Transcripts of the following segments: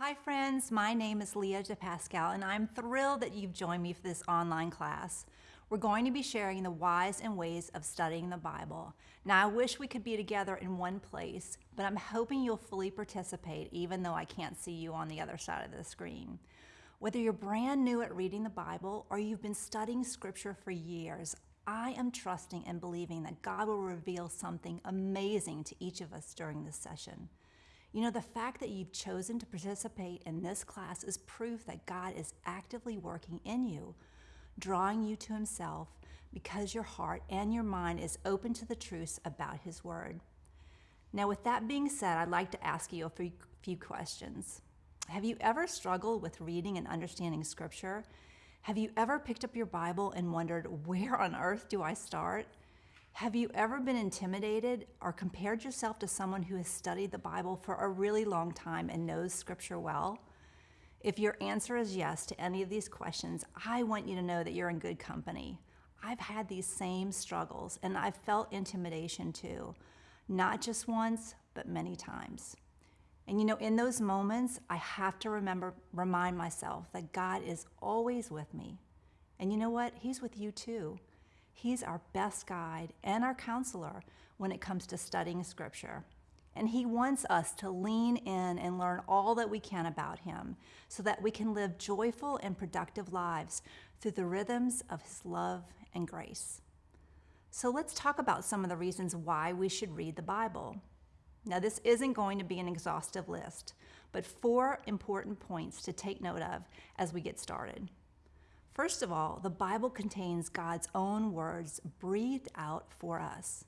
Hi friends, my name is Leah DiPascal and I'm thrilled that you've joined me for this online class. We're going to be sharing the whys and ways of studying the Bible. Now I wish we could be together in one place, but I'm hoping you'll fully participate even though I can't see you on the other side of the screen. Whether you're brand new at reading the Bible or you've been studying scripture for years, I am trusting and believing that God will reveal something amazing to each of us during this session. You know, the fact that you've chosen to participate in this class is proof that God is actively working in you, drawing you to Himself because your heart and your mind is open to the truths about His Word. Now, with that being said, I'd like to ask you a few questions. Have you ever struggled with reading and understanding Scripture? Have you ever picked up your Bible and wondered, where on earth do I start? Have you ever been intimidated or compared yourself to someone who has studied the Bible for a really long time and knows Scripture well? If your answer is yes to any of these questions, I want you to know that you're in good company. I've had these same struggles and I've felt intimidation too, not just once, but many times. And you know, in those moments, I have to remember, remind myself that God is always with me. And you know what? He's with you too. He's our best guide and our counselor when it comes to studying Scripture. And He wants us to lean in and learn all that we can about Him so that we can live joyful and productive lives through the rhythms of His love and grace. So let's talk about some of the reasons why we should read the Bible. Now, this isn't going to be an exhaustive list, but four important points to take note of as we get started. First of all, the Bible contains God's own words breathed out for us.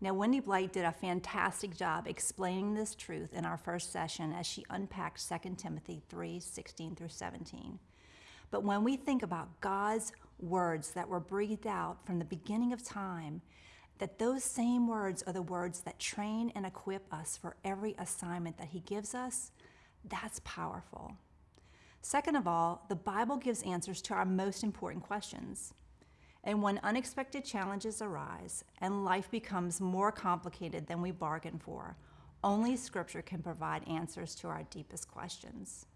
Now, Wendy Blight did a fantastic job explaining this truth in our first session as she unpacked 2 Timothy 3 16 through 17. But when we think about God's words that were breathed out from the beginning of time, that those same words are the words that train and equip us for every assignment that He gives us, that's powerful. Second of all, the Bible gives answers to our most important questions. And when unexpected challenges arise and life becomes more complicated than we bargained for, only Scripture can provide answers to our deepest questions.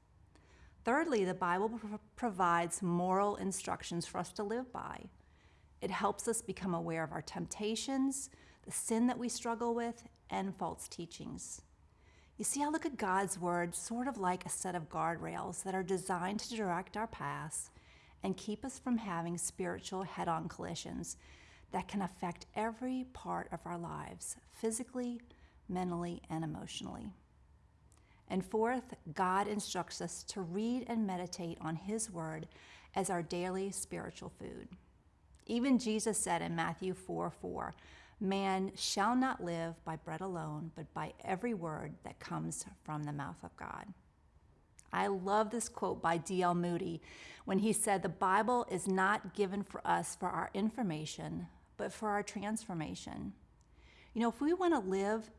Thirdly, the Bible provides moral instructions for us to live by. It helps us become aware of our temptations, the sin that we struggle with, and false teachings. You see, I look at God's Word sort of like a set of guardrails that are designed to direct our paths and keep us from having spiritual head on collisions that can affect every part of our lives, physically, mentally, and emotionally. And fourth, God instructs us to read and meditate on His Word as our daily spiritual food. Even Jesus said in Matthew 4 4, Man shall not live by bread alone, but by every word that comes from the mouth of God. I love this quote by D.L. Moody when he said, The Bible is not given for us for our information, but for our transformation. You know, if we want to live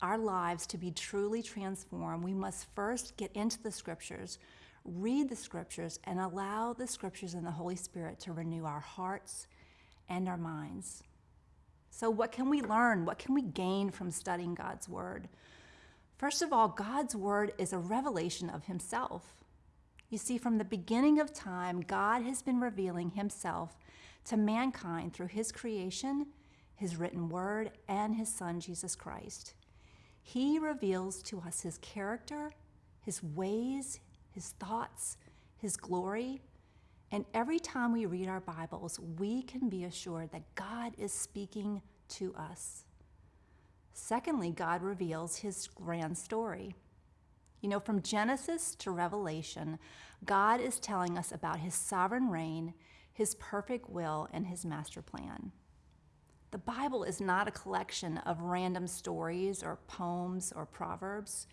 our lives to be truly transformed, we must first get into the scriptures, read the scriptures, and allow the scriptures and the Holy Spirit to renew our hearts and our minds. So, what can we learn? What can we gain from studying God's Word? First of all, God's Word is a revelation of Himself. You see, from the beginning of time, God has been revealing Himself to mankind through His creation, His written Word, and His Son, Jesus Christ. He reveals to us His character, His ways, His thoughts, His glory, and every time we read our Bibles, we can be assured that God is speaking to us. Secondly, God reveals his grand story. You know, from Genesis to Revelation, God is telling us about his sovereign reign, his perfect will, and his master plan. The Bible is not a collection of random stories or poems or proverbs.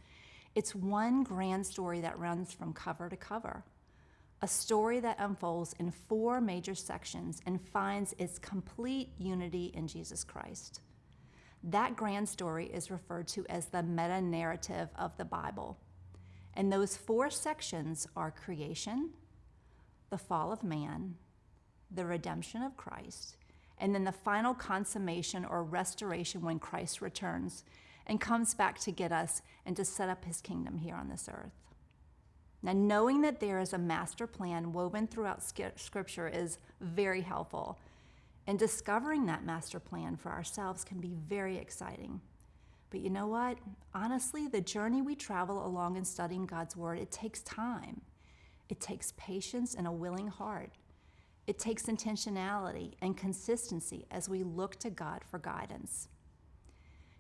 It's one grand story that runs from cover to cover a story that unfolds in four major sections and finds its complete unity in Jesus Christ. That grand story is referred to as the meta narrative of the Bible. And those four sections are creation, the fall of man, the redemption of Christ, and then the final consummation or restoration when Christ returns and comes back to get us and to set up his kingdom here on this earth. Now, knowing that there is a master plan woven throughout Scripture is very helpful. And discovering that master plan for ourselves can be very exciting. But you know what? Honestly, the journey we travel along in studying God's Word, it takes time. It takes patience and a willing heart. It takes intentionality and consistency as we look to God for guidance.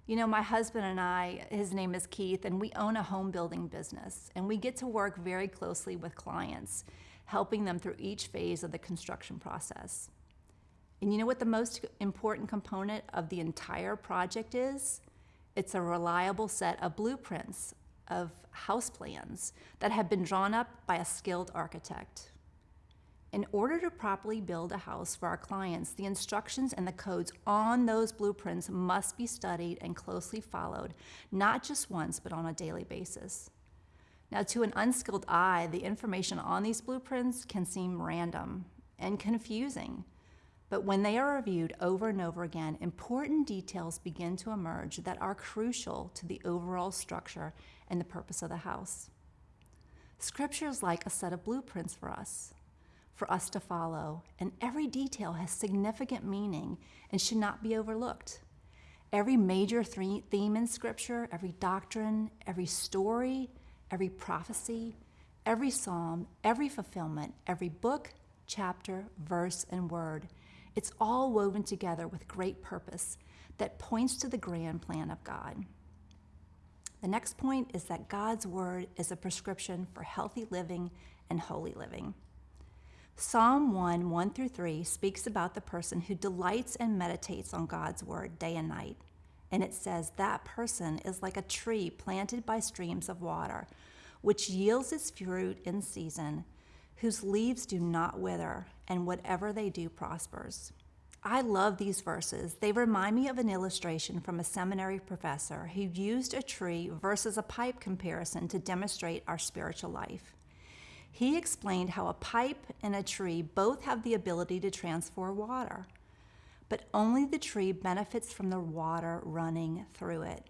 You know, my husband and I, his name is Keith, and we own a home building business, and we get to work very closely with clients, helping them through each phase of the construction process. And you know what the most important component of the entire project is? It's a reliable set of blueprints of house plans that have been drawn up by a skilled architect. In order to properly build a house for our clients, the instructions and the codes on those blueprints must be studied and closely followed, not just once, but on a daily basis. Now, to an unskilled eye, the information on these blueprints can seem random and confusing. But when they are reviewed over and over again, important details begin to emerge that are crucial to the overall structure and the purpose of the house. Scripture is like a set of blueprints for us for us to follow, and every detail has significant meaning and should not be overlooked. Every major theme in Scripture, every doctrine, every story, every prophecy, every psalm, every fulfillment, every book, chapter, verse, and word, it's all woven together with great purpose that points to the grand plan of God. The next point is that God's Word is a prescription for healthy living and holy living. Psalm 1 1 through 3 speaks about the person who delights and meditates on God's word day and night. And it says, That person is like a tree planted by streams of water, which yields its fruit in season, whose leaves do not wither, and whatever they do prospers. I love these verses. They remind me of an illustration from a seminary professor who used a tree versus a pipe comparison to demonstrate our spiritual life. He explained how a pipe and a tree both have the ability to transfer water, but only the tree benefits from the water running through it.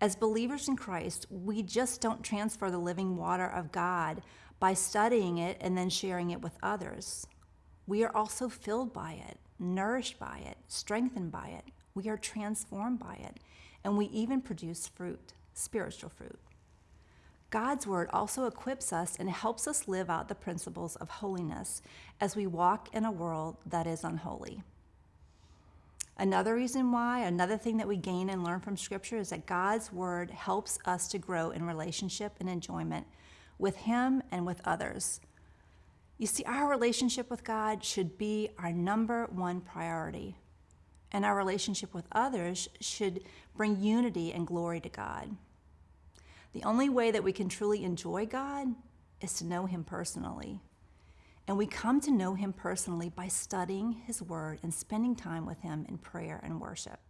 As believers in Christ, we just don't transfer the living water of God by studying it and then sharing it with others. We are also filled by it, nourished by it, strengthened by it. We are transformed by it, and we even produce fruit, spiritual fruit. God's Word also equips us and helps us live out the principles of holiness as we walk in a world that is unholy. Another reason why, another thing that we gain and learn from Scripture is that God's Word helps us to grow in relationship and enjoyment with Him and with others. You see, our relationship with God should be our number one priority, and our relationship with others should bring unity and glory to God. The only way that we can truly enjoy God is to know Him personally. And we come to know Him personally by studying His Word and spending time with Him in prayer and worship.